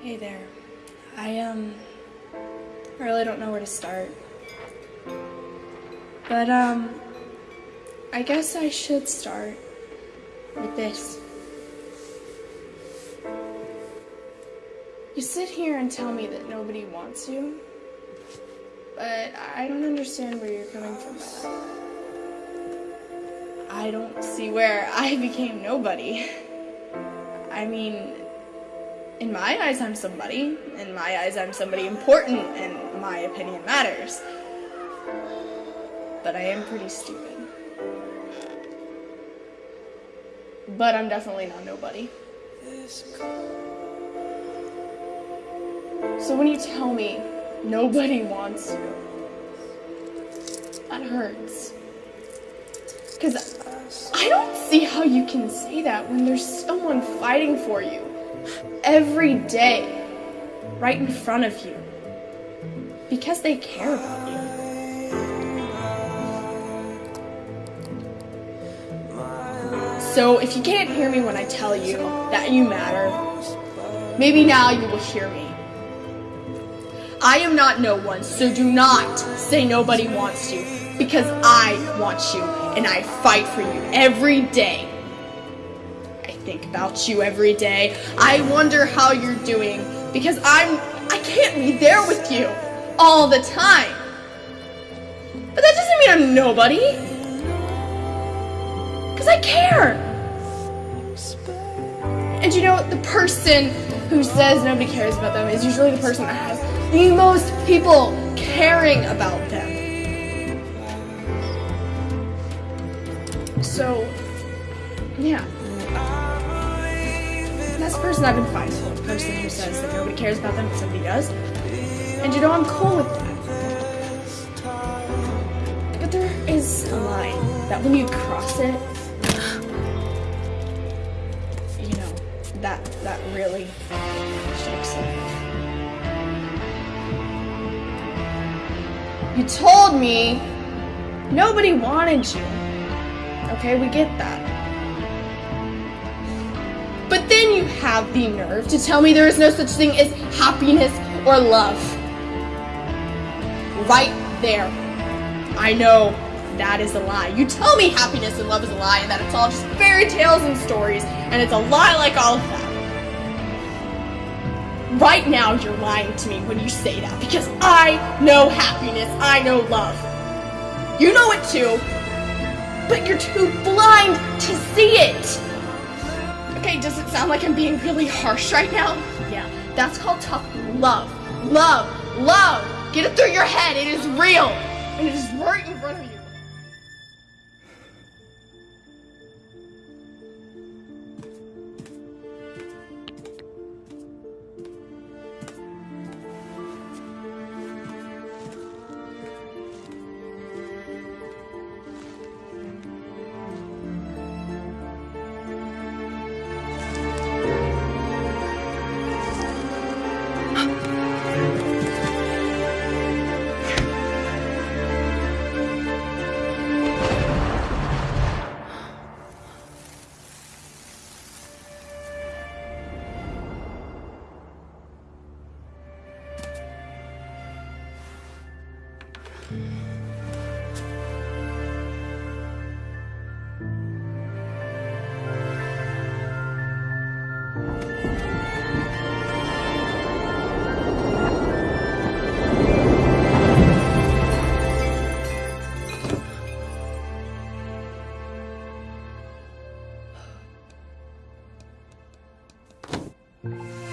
Hey there. I, um, really don't know where to start. But, um, I guess I should start with this. You sit here and tell me that nobody wants you, but I don't understand where you're coming from. I don't see where I became nobody. I mean, in my eyes, I'm somebody. In my eyes, I'm somebody important, and my opinion matters. But I am pretty stupid. But I'm definitely not nobody. So when you tell me nobody wants you, that hurts. Because I don't see how you can say that when there's someone fighting for you every day right in front of you because they care about you. So if you can't hear me when I tell you that you matter, maybe now you will hear me. I am not no one, so do not say nobody wants you because I want you and I fight for you every day. Think about you every day. I wonder how you're doing because I'm I can't be there with you all the time. But that doesn't mean I'm nobody. Cuz I care. And you know, the person who says nobody cares about them is usually the person that has the most people caring about them. So, yeah. The person I've been fighting for. The person who says that nobody cares about them, but somebody does. And you know, I'm cool with that. But there is a line that when you cross it, you know, that that really shakes it. You told me nobody wanted you. Okay, we get that. You have the nerve to tell me there is no such thing as happiness or love. Right there. I know that is a lie. You tell me happiness and love is a lie and that it's all just fairy tales and stories and it's a lie like all of that. Right now, you're lying to me when you say that because I know happiness, I know love. You know it too, but you're too blind to see I'm being really harsh right now? Yeah, that's called tough love. Love, love. Get it through your head. It is real, and it is right in front of you